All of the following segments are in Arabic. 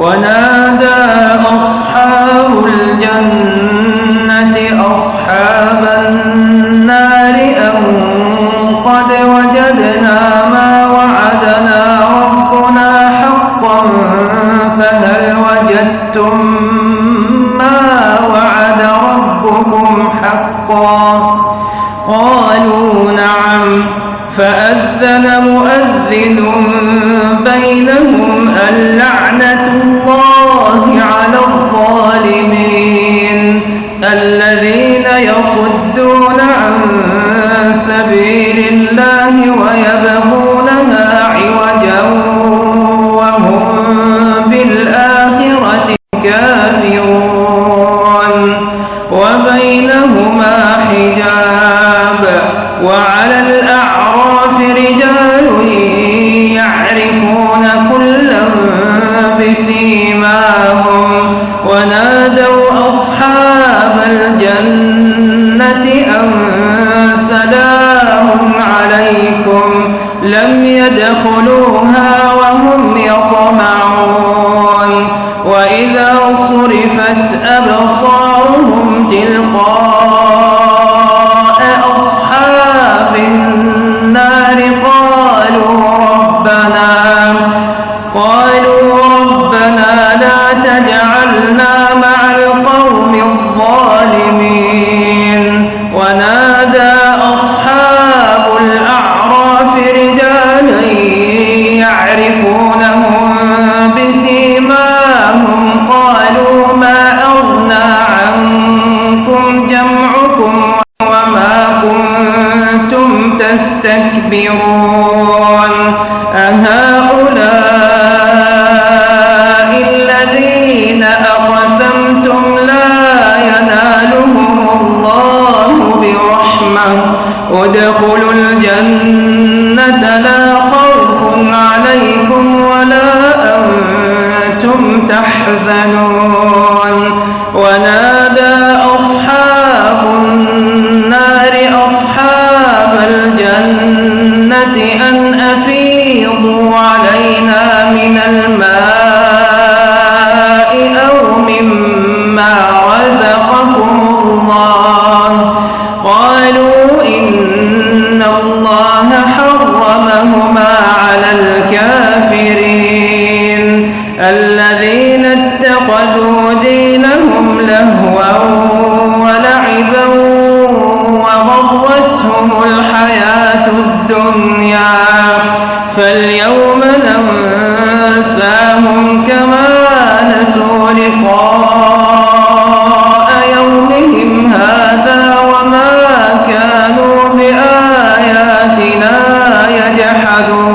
ونادى أصحاب الجنة أصحاب النار أن قد وجدنا ما وعدنا ربنا حقا فهل وجدتم ما وعد ربكم حقا؟ قالوا نعم. فأذن مؤذن بينهم اللعنة الله على الظالمين الذين يصدون عن سبيل الله ويبغونها لم يدخلوها وهم يطمعون وإذا صرفت أبصارهم تلقاء أصحاب النار قالوا ربنا قالوا ربنا لا تجعلنا تستكبرون أهؤلاء الذين أقسمتم لا ينالهم الله برحمة. ادخلوا فاليوم ننساهم كما نسوا لقاء يومهم هذا وما كانوا بآياتنا يجحدون.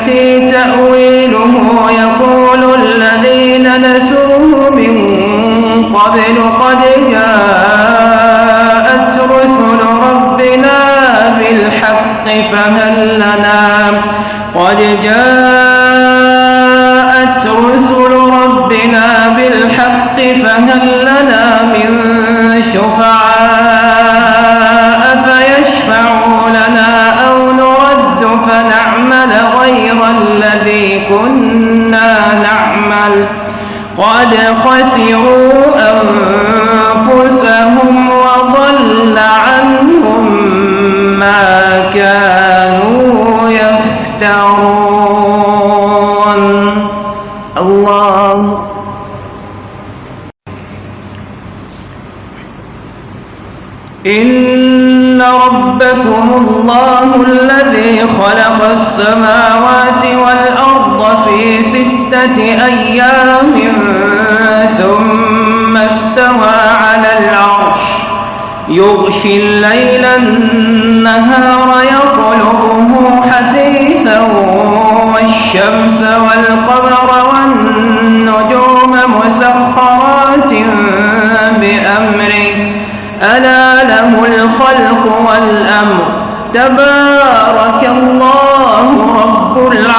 يأتي تأويله يقول الذين نسوه من قبل قد جاءت رسل ربنا بالحق فهل لنا؟ قد جاءت رسل ربنا بالحق فهل لنا من شفعاء خسروا أنفسهم وضل عنهم ما كانوا يفترون. الله. إن ربكم الله الذي خلق السماوات والأرض في ستة أيام يغشي الليل النهار يطلبه حثيثا والشمس والقمر والنجوم مسخرات بأمره. ألا له الخلق والأمر. تبارك الله رب العالمين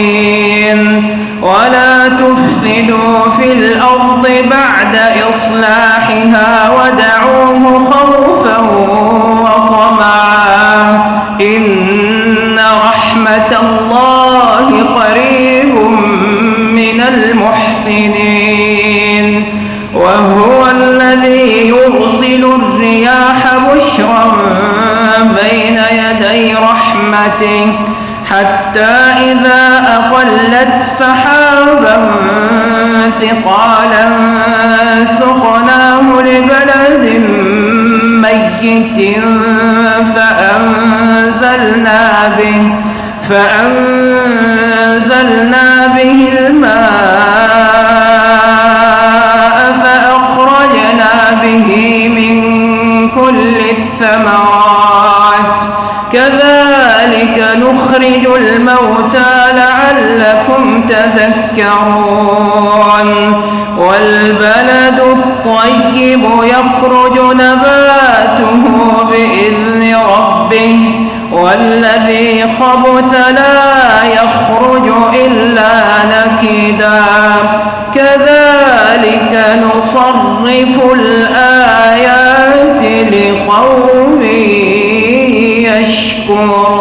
المعتدين ولا تفسدوا في الأرض بعد إصلاحها ودعوه خوفا وطمعا. إن رحمة الله قريب من المحسنين. وهو الذي يرسل الرياح بشرا بين يدي رحمته. حتى إذا أقلت سحابا ثقالا سقناه لبلد ميت فأنزلنا به فأنزلنا به الماء فأخرجنا به من كل الثمرات. كذلك نخرج الموتى لعلكم تذكرون. والبلد الطيب يخرج نباته بإذن ربه والذي خبث لا يخرج إلا نكدا. كذلك نصرف الآيات لقوم الشيطان